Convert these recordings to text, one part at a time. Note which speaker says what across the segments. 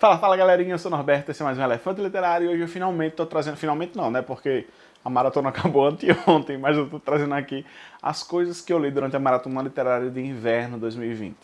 Speaker 1: Fala, fala galerinha, eu sou o Norberto, esse é mais um Elefante Literário e hoje eu finalmente tô trazendo, finalmente não, né, porque a maratona acabou anteontem, mas eu tô trazendo aqui as coisas que eu li durante a Maratona Literária de Inverno 2020.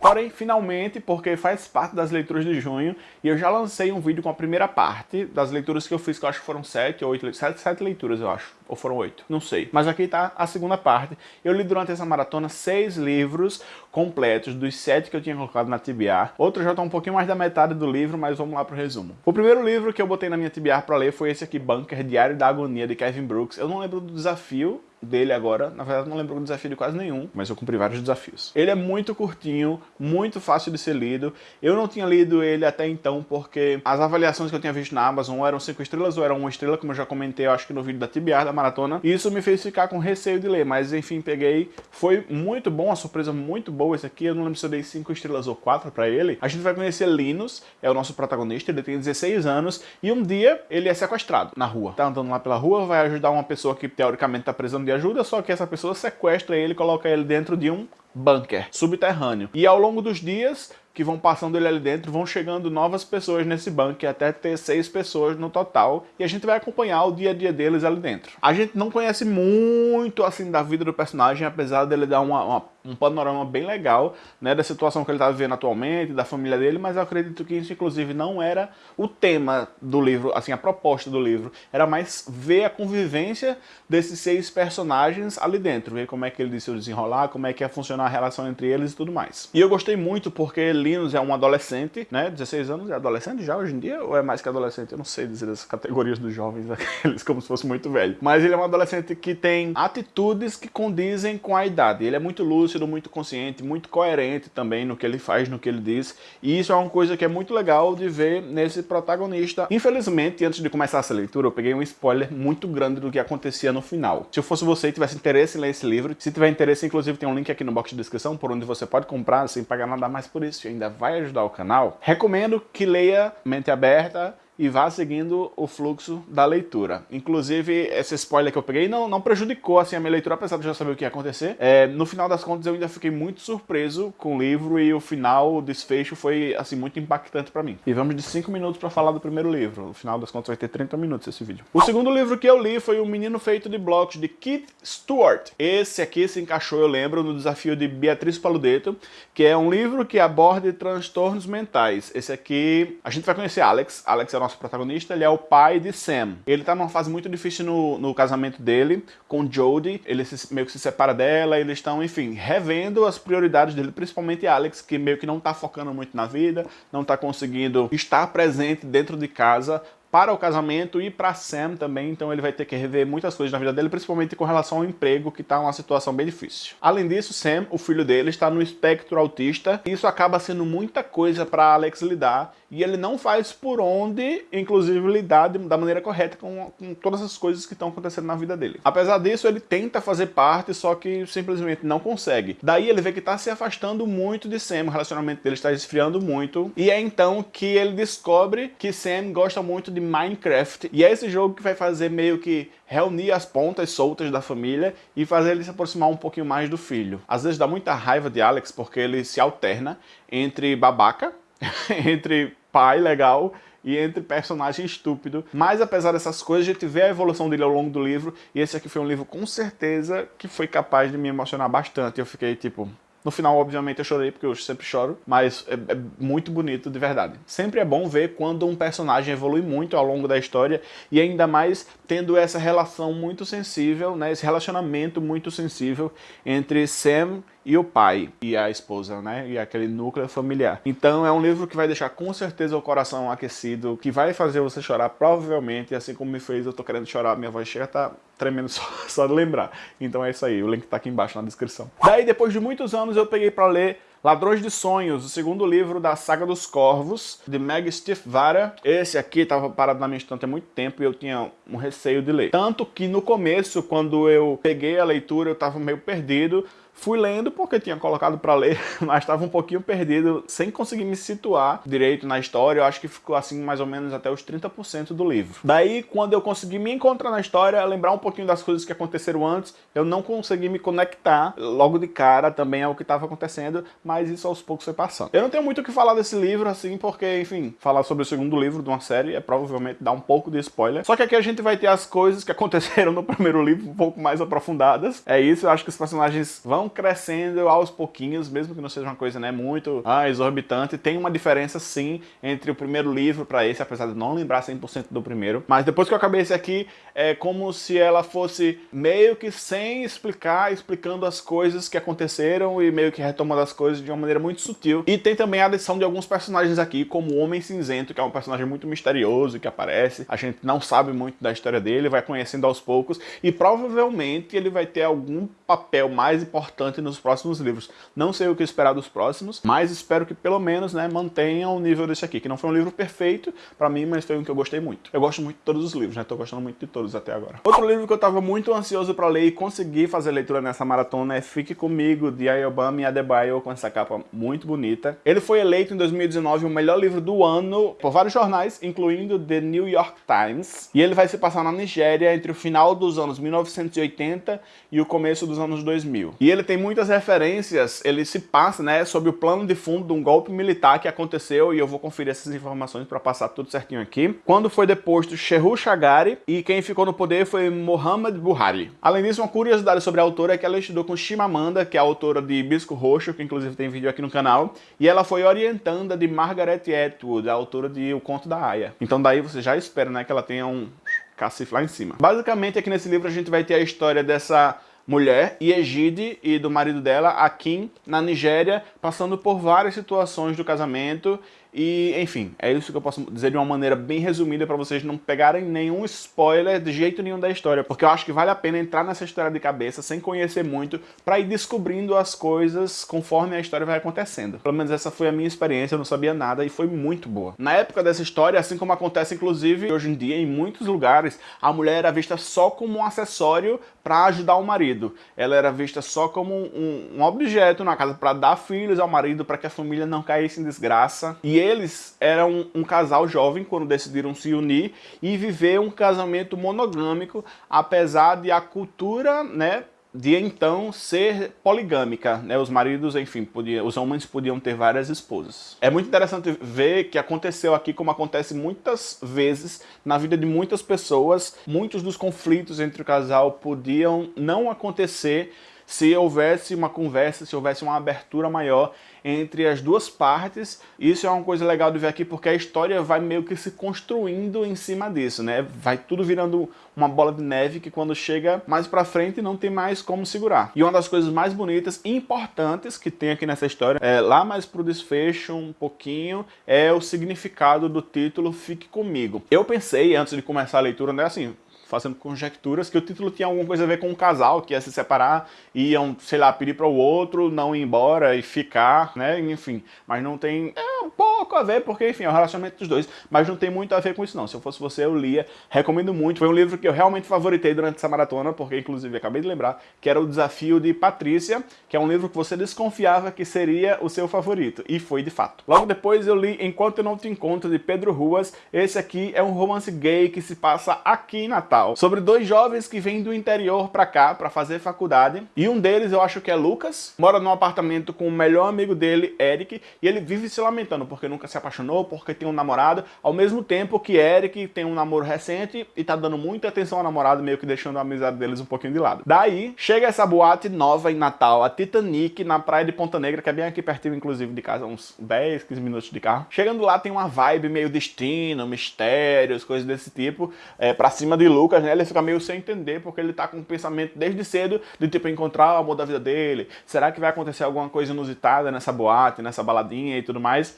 Speaker 1: Porém, finalmente, porque faz parte das leituras de junho, e eu já lancei um vídeo com a primeira parte das leituras que eu fiz, que eu acho que foram sete ou oito, sete, sete leituras, eu acho. Ou foram oito, não sei. Mas aqui tá a segunda parte. Eu li durante essa maratona seis livros completos dos sete que eu tinha colocado na TBR. Outros já estão um pouquinho mais da metade do livro, mas vamos lá pro resumo. O primeiro livro que eu botei na minha TBR para ler foi esse aqui, Bunker, Diário da Agonia, de Kevin Brooks. Eu não lembro do desafio, dele agora. Na verdade, não lembro do desafio de quase nenhum, mas eu cumpri vários desafios. Ele é muito curtinho, muito fácil de ser lido. Eu não tinha lido ele até então porque as avaliações que eu tinha visto na Amazon eram 5 estrelas ou eram 1 estrela, como eu já comentei, eu acho que no vídeo da TBR da maratona. E isso me fez ficar com receio de ler, mas enfim, peguei. Foi muito bom, uma surpresa muito boa esse aqui. Eu não lembro se eu dei 5 estrelas ou 4 pra ele. A gente vai conhecer Linus, é o nosso protagonista, ele tem 16 anos e um dia ele é sequestrado na rua. Tá andando lá pela rua, vai ajudar uma pessoa que teoricamente tá precisando de ajuda, só que essa pessoa sequestra ele e coloca ele dentro de um bunker subterrâneo. E ao longo dos dias que vão passando ele ali dentro, vão chegando novas pessoas nesse bunker, até ter seis pessoas no total, e a gente vai acompanhar o dia a dia deles ali dentro. A gente não conhece muito, assim, da vida do personagem, apesar dele dar uma, uma um panorama bem legal né, da situação que ele está vivendo atualmente, da família dele, mas eu acredito que isso, inclusive, não era o tema do livro, assim, a proposta do livro. Era mais ver a convivência desses seis personagens ali dentro, ver como é que ele se desenrolar, como é que ia funcionar a relação entre eles e tudo mais. E eu gostei muito porque É um adolescente, né, 16 anos, é adolescente já hoje em dia, ou é mais que adolescente? Eu não sei dizer as categorias dos jovens, aqueles como se fosse muito velho. Mas ele é um adolescente que tem atitudes que condizem com a idade. Ele é muito lúcido, muito consciente, muito coerente também no que ele faz, no que ele diz. E isso é uma coisa que é muito legal de ver nesse protagonista. Infelizmente, antes de começar essa leitura, eu peguei um spoiler muito grande do que acontecia no final. Se eu fosse você e tivesse interesse em ler esse livro, se tiver interesse, inclusive tem um link aqui no box de descrição por onde você pode comprar sem pagar nada mais por isso e ainda vai ajudar o canal, recomendo que leia Mente Aberta, e vá seguindo o fluxo da leitura. Inclusive, esse spoiler que eu peguei não, não prejudicou assim, a minha leitura, apesar de já saber o que ia acontecer. É, no final das contas, eu ainda fiquei muito surpreso com o livro e o final, o desfecho foi assim muito impactante para mim. E vamos de 5 minutos para falar do primeiro livro. No final das contas vai ter 30 minutos esse vídeo. O segundo livro que eu li foi O Menino Feito de Blocos, de Keith Stewart. Esse aqui se encaixou, eu lembro, no desafio de Beatriz Paludeto, que é um livro que aborda transtornos mentais. Esse aqui, a gente vai conhecer Alex. Alex é o nosso protagonista, ele é o pai de Sam. Ele tá numa fase muito difícil no, no casamento dele com Jodie, ele se, meio que se separa dela, eles estão, enfim, revendo as prioridades dele, principalmente Alex, que meio que não tá focando muito na vida, não tá conseguindo estar presente dentro de casa para o casamento e para Sam também, então ele vai ter que rever muitas coisas na vida dele, principalmente com relação ao emprego, que está uma situação bem difícil. Além disso, Sam, o filho dele, está no espectro autista, e isso acaba sendo muita coisa para Alex lidar, e ele não faz por onde, inclusive, lidar da maneira correta com, com todas as coisas que estão acontecendo na vida dele. Apesar disso, ele tenta fazer parte, só que simplesmente não consegue. Daí ele vê que está se afastando muito de Sam, o relacionamento dele está esfriando muito, e é então que ele descobre que Sam gosta muito de de Minecraft. E é esse jogo que vai fazer meio que reunir as pontas soltas da família e fazer ele se aproximar um pouquinho mais do filho. Às vezes dá muita raiva de Alex porque ele se alterna entre babaca, entre pai legal e entre personagem estúpido. Mas apesar dessas coisas, a gente vê a evolução dele ao longo do livro, e esse aqui foi um livro com certeza que foi capaz de me emocionar bastante. Eu fiquei tipo, no final, obviamente, eu chorei, porque eu sempre choro, mas é, é, muito bonito de verdade. Sempre é bom ver quando um personagem evolui muito ao longo da história, e ainda mais tendo essa relação muito sensível, né, esse relacionamento muito sensível entre Sam e o pai e a esposa, né? E aquele núcleo familiar. Então é um livro que vai deixar com certeza o coração aquecido, que vai fazer você chorar provavelmente, assim como me fez, eu tô querendo chorar, minha voz chega tá tremendo só, só de lembrar. Então é isso aí, o link tá aqui embaixo na descrição. Daí, depois de muitos anos, eu peguei pra ler Ladrões de Sonhos, o segundo livro da Saga dos Corvos, de Meg Stiefvater. Esse aqui estava parado na minha estante há muito tempo e eu tinha um receio de ler. Tanto que no começo, quando eu peguei a leitura, eu estava meio perdido. Fui lendo porque tinha colocado para ler, mas estava um pouquinho perdido, sem conseguir me situar direito na história. Eu acho que ficou assim mais ou menos até os 30% do livro. Daí, quando eu consegui me encontrar na história, lembrar um pouquinho das coisas que aconteceram antes, eu não consegui me conectar logo de cara também ao que estava acontecendo, mas isso aos poucos foi passando. Eu não tenho muito o que falar desse livro, assim, porque, enfim, falar sobre o segundo livro de uma série é provavelmente dar um pouco de spoiler. Só que aqui a gente vai ter as coisas que aconteceram no primeiro livro um pouco mais aprofundadas. É isso, eu acho que os personagens vão crescendo aos pouquinhos, mesmo que não seja uma coisa, né, muito ah, exorbitante. Tem uma diferença, sim, entre o primeiro livro para esse, apesar de não lembrar 100% do primeiro. Mas depois que eu acabei esse aqui, é como se ela fosse meio que sem explicar, explicando as coisas que aconteceram e meio que retomando as coisas de uma maneira muito sutil. E tem também a adição de alguns personagens aqui, como o Homem Cinzento, que é um personagem muito misterioso que aparece. A gente não sabe muito da história dele, vai conhecendo aos poucos e provavelmente ele vai ter algum papel mais importante nos próximos livros. Não sei o que esperar dos próximos, mas espero que pelo menos né, mantenham o nível desse aqui, que não foi um livro perfeito para mim, mas foi um que eu gostei muito. Eu gosto muito de todos os livros, né? Tô gostando muito de todos até agora. Outro livro que eu tava muito ansioso para ler e conseguir fazer leitura nessa maratona é Fique Comigo, de Ayobami Adebayo, com essa capa muito bonita. Ele foi eleito em 2019 o melhor livro do ano por vários jornais, incluindo The New York Times. E ele vai se passar na Nigéria entre o final dos anos 1980 e o começo dos anos 2000. E ele tem muitas referências, ele se passa, né, sobre o plano de fundo de um golpe militar que aconteceu, e eu vou conferir essas informações para passar tudo certinho aqui. Quando foi deposto Shehu Shagari, e quem ficou no poder foi Mohamed Buhari. Além disso, uma curiosidade sobre a autora é que ela estudou com Shimamanda, que é a autora de Bisco Roxo, que inclusive tem vídeo aqui no canal, e ela foi orientanda de Margaret Atwood, a autora de O Conto da Aya. Então daí você já espera, né, que ela tenha um cacifo lá em cima. Basicamente, aqui nesse livro a gente vai ter a história dessa mulher, Yegide, e do marido dela, Akin, na Nigéria, passando por várias situações do casamento e, enfim, é isso que eu posso dizer de uma maneira bem resumida para vocês não pegarem nenhum spoiler de jeito nenhum da história, porque eu acho que vale a pena entrar nessa história de cabeça sem conhecer muito, para ir descobrindo as coisas conforme a história vai acontecendo. Pelo menos essa foi a minha experiência, eu não sabia nada e foi muito boa. Na época dessa história, assim como acontece inclusive hoje em dia em muitos lugares, a mulher era vista só como um acessório para ajudar o marido. Ela era vista só como um, um objeto na casa para dar filhos ao marido, para que a família não caísse em desgraça. E eles eram um casal jovem quando decidiram se unir e viver um casamento monogâmico, apesar de a cultura, né, de então ser poligâmica, né? Os maridos, enfim, os homens podiam ter várias esposas. É muito interessante ver que aconteceu aqui como acontece muitas vezes na vida de muitas pessoas. Muitos dos conflitos entre o casal podiam não acontecer se houvesse uma conversa, se houvesse uma abertura maior entre as duas partes. Isso é uma coisa legal de ver aqui porque a história vai meio que se construindo em cima disso, né? Vai tudo virando uma bola de neve que quando chega mais pra frente não tem mais como segurar. E uma das coisas mais bonitas e importantes que tem aqui nessa história, é, lá mais pro desfecho um pouquinho, é o significado do título Fique Comigo. Eu pensei, antes de começar a leitura, né, assim, fazendo conjecturas, que o título tinha alguma coisa a ver com um casal que ia se separar, iam, sei lá, pedir para o outro não ir embora e ficar, né, enfim. Mas não tem um pouco a ver, porque, enfim, é o relacionamento dos dois, mas não tem muito a ver com isso não. Se eu fosse você, eu lia, recomendo muito. Foi um livro que eu realmente favoritei durante essa maratona, porque, inclusive, acabei de lembrar, que era o Desafio de Patrícia, que é um livro que você desconfiava que seria o seu favorito, e foi de fato. Logo depois eu li Enquanto Eu Não Te Encontro, de Pedro Ruas. Esse aqui é um romance gay que se passa aqui em Natal sobre dois jovens que vêm do interior para cá para fazer faculdade. E um deles, eu acho que é Lucas, mora num apartamento com o melhor amigo dele, Eric, e ele vive se lamentando porque nunca se apaixonou, porque tem um namorado, ao mesmo tempo que Eric tem um namoro recente e tá dando muita atenção ao namorado, meio que deixando a amizade deles um pouquinho de lado. Daí, chega essa boate nova em Natal, a Titanic, na praia de Ponta Negra, que é bem aqui pertinho, inclusive, de casa, uns 10, 15 minutos de carro. Chegando lá, tem uma vibe meio destino, mistérios, coisas desse tipo, é, pra cima de Lucas, né, ele fica meio sem entender, porque ele tá com um pensamento desde cedo de tipo encontrar o amor da vida dele. Será que vai acontecer alguma coisa inusitada nessa boate, nessa baladinha e tudo mais?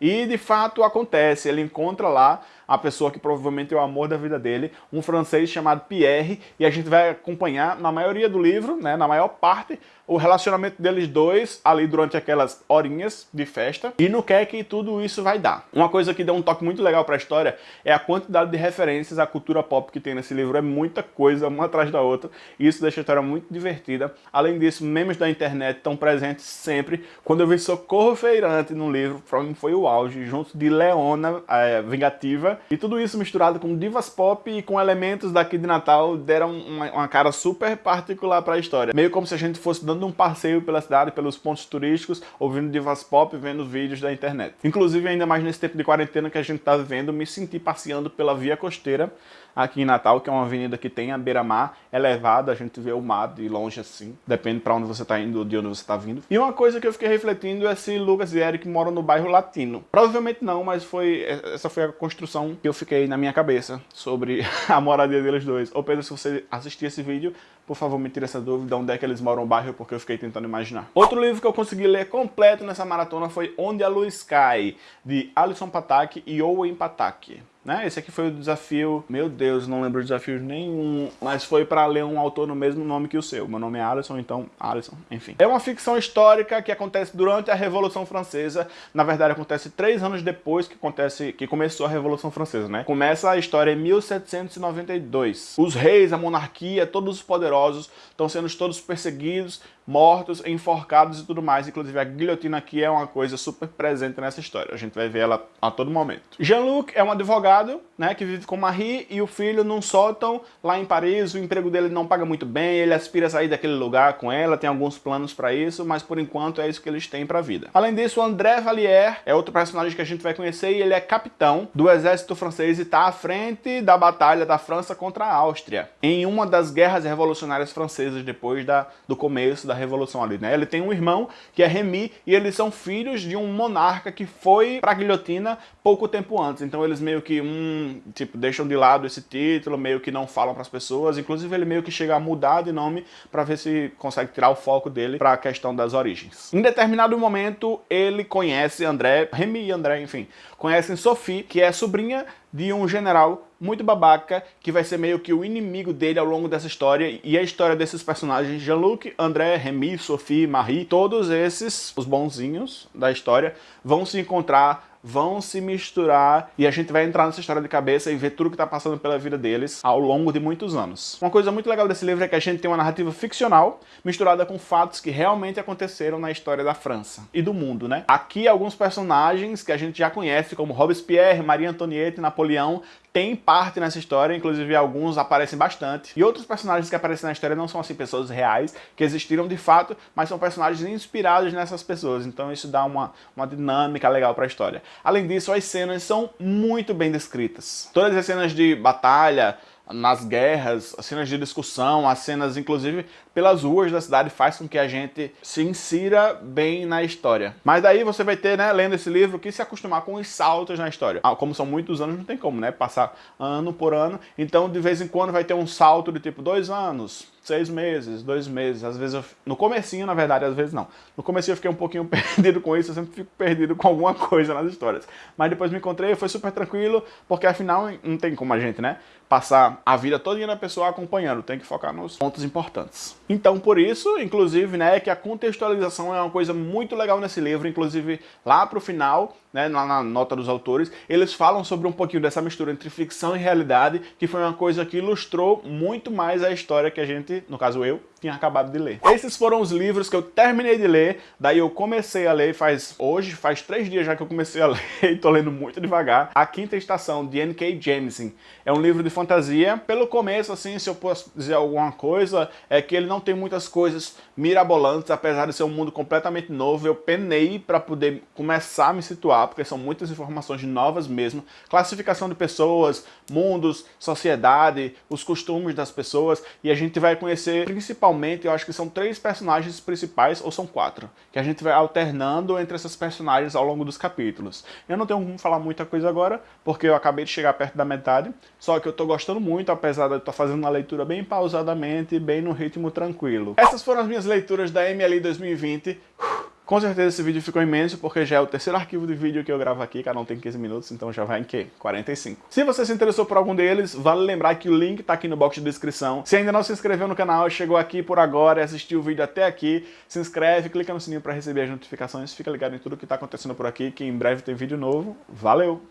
Speaker 1: E de fato acontece, ele encontra lá a pessoa que provavelmente é o amor da vida dele, um francês chamado Pierre, e a gente vai acompanhar na maioria do livro, né, na maior parte, o relacionamento deles dois ali durante aquelas horinhas de festa e no que é que tudo isso vai dar. Uma coisa que deu um toque muito legal para a história é a quantidade de referências à cultura pop que tem nesse livro, é muita coisa, uma atrás da outra, e isso deixa a história muito divertida. Além disso, memes da internet estão presentes sempre. Quando eu vi Socorro Feirante no livro, pra mim foi o auge, junto de Leona, é, Vingativa, e tudo isso misturado com divas pop e com elementos daqui de Natal, deram uma, uma cara super particular para a história. Meio como se a gente fosse dando um passeio pela cidade, pelos pontos turísticos, ouvindo divas pop, vendo vídeos da internet. Inclusive, ainda mais nesse tempo de quarentena que a gente tá vivendo, me senti passeando pela Via Costeira, aqui em Natal, que é uma avenida que tem a beira-mar elevada, a gente vê o mar de longe assim, depende para onde você está indo, de onde você está vindo. E uma coisa que eu fiquei refletindo é se Lucas e Eric moram no bairro Latino. Provavelmente não, mas foi essa foi a construção que eu fiquei na minha cabeça sobre a moradia deles dois. Ou Pedro, se você assistir esse vídeo, por favor, me tire essa dúvida, onde é que eles moram no bairro, porque eu fiquei tentando imaginar. Outro livro que eu consegui ler completo nessa maratona foi Onde a Luz Cai, de Alison Patak e Owen Patak. Né? Esse aqui foi o desafio, meu Deus, não lembro de desafio nenhum, mas foi para ler um autor no mesmo nome que o seu. Meu nome é Alisson, então Alisson, enfim. É uma ficção histórica que acontece durante a Revolução Francesa. Na verdade, acontece três anos depois que acontece, que começou a Revolução Francesa, né? Começa a história em 1792. Os reis, a monarquia, todos os poderosos estão sendo todos perseguidos, mortos, enforcados e tudo mais. Inclusive a guilhotina aqui é uma coisa super presente nessa história. A gente vai ver ela a todo momento. Jean-Luc é um advogado né, que vive com Marie e o filho num sótão lá em Paris. O emprego dele não paga muito bem, ele aspira a sair daquele lugar com ela, tem alguns planos para isso, mas por enquanto é isso que eles têm para a vida. Além disso, André Vallière é outro personagem que a gente vai conhecer e ele é capitão do exército francês e está à frente da batalha da França contra a Áustria, em uma das guerras revolucionárias francesas depois da, do começo da Revolução ali, né? Ele tem um irmão que é Remy e eles são filhos de um monarca que foi pra guilhotina pouco tempo antes. Então eles meio que, um, tipo, deixam de lado esse título, meio que não falam para as pessoas. Inclusive ele meio que chega a mudar de nome para ver se consegue tirar o foco dele para a questão das origens. Em determinado momento ele conhece André, Remy e André, enfim, conhecem Sophie, que é sobrinha de um general muito babaca, que vai ser meio que o inimigo dele ao longo dessa história, e a história desses personagens, Jean-Luc, André, Remy, Sophie, Marie, todos esses, os bonzinhos da história, vão se encontrar vão se misturar e a gente vai entrar nessa história de cabeça e ver tudo que está passando pela vida deles ao longo de muitos anos. Uma coisa muito legal desse livro é que a gente tem uma narrativa ficcional misturada com fatos que realmente aconteceram na história da França e do mundo, né? Aqui alguns personagens que a gente já conhece, como Robespierre, Maria Antonieta e Napoleão, tem parte nessa história, inclusive alguns aparecem bastante. E outros personagens que aparecem na história não são assim pessoas reais, que existiram de fato, mas são personagens inspirados nessas pessoas. Então isso dá uma, uma dinâmica legal para a história. Além disso, as cenas são muito bem descritas. Todas as cenas de batalha, nas guerras, as cenas de discussão, as cenas, inclusive, pelas ruas da cidade, faz com que a gente se insira bem na história. Mas daí você vai ter, né, lendo esse livro, que se acostumar com os saltos na história. Ah, como são muitos anos, não tem como, né, passar ano por ano. Então, de vez em quando, vai ter um salto de tipo dois anos, seis meses, dois meses, às vezes eu, no comecinho, na verdade, às vezes não. No comecinho eu fiquei um pouquinho perdido com isso, eu sempre fico perdido com alguma coisa nas histórias. Mas depois me encontrei, foi super tranquilo, porque afinal não tem como a gente, né, passar a vida toda na pessoa acompanhando, tem que focar nos pontos importantes. Então, por isso, inclusive, né, que a contextualização é uma coisa muito legal nesse livro, inclusive lá pro final, né, lá na nota dos autores, eles falam sobre um pouquinho dessa mistura entre ficção e realidade, que foi uma coisa que ilustrou muito mais a história que a gente, no caso eu, tinha acabado de ler. Esses foram os livros que eu terminei de ler, daí eu comecei a ler faz, hoje, faz três dias já que eu comecei a ler e tô lendo muito devagar. A Quinta Estação, de N.K. Jemisin. É um livro de fantasia. Pelo começo, assim, se eu posso dizer alguma coisa, é que ele não tem muitas coisas mirabolantes, apesar de ser um mundo completamente novo. Eu penei para poder começar a me situar, porque são muitas informações novas mesmo. Classificação de pessoas, mundos, sociedade, os costumes das pessoas, e a gente vai conhecer principalmente eu acho que são três personagens principais, ou são quatro, que a gente vai alternando entre esses personagens ao longo dos capítulos. Eu não tenho como falar muita coisa agora, porque eu acabei de chegar perto da metade, só que eu tô gostando muito, apesar de eu estar fazendo uma leitura bem pausadamente, bem no ritmo tranquilo. Essas foram as minhas leituras da MLI 2020 Com certeza esse vídeo ficou imenso, porque já é o terceiro arquivo de vídeo que eu gravo aqui, cada um tem 15 minutos, então já vai em quê? 45. Se você se interessou por algum deles, vale lembrar que o link tá aqui no box de descrição. Se ainda não se inscreveu no canal, chegou aqui por agora e assistiu o vídeo até aqui, se inscreve, clica no sininho para receber as notificações, fica ligado em tudo que tá acontecendo por aqui, que em breve tem vídeo novo. Valeu!